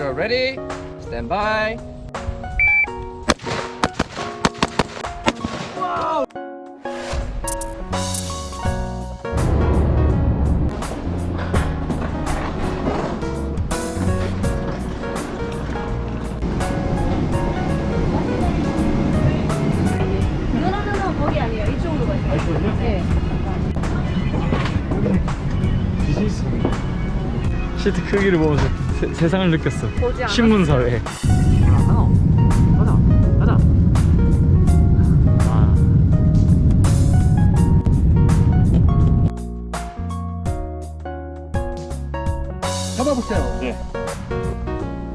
Computer ready. Stand by. 네. 시트 크기를 보면서 세, 세상을 느꼈어. 신문사회 가자 가자 아. 잡아보세요. 네.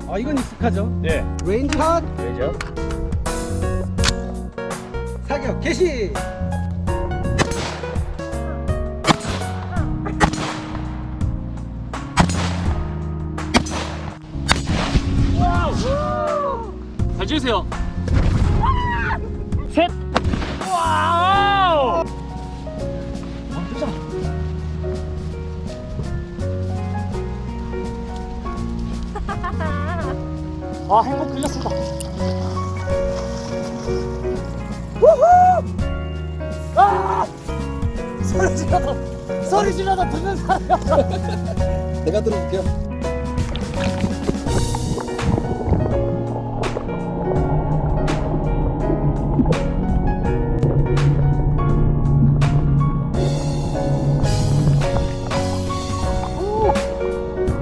아 이건 익숙하죠? 네 레인지 핫 되죠 사격 개시. 잘 찍으세요. 셋. 와우! 아 행복 끌렸습니다. 아! 소리 지르다 소리 지르다 듣는 사람이 없어. 내가 들어볼게요.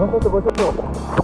誠ご所長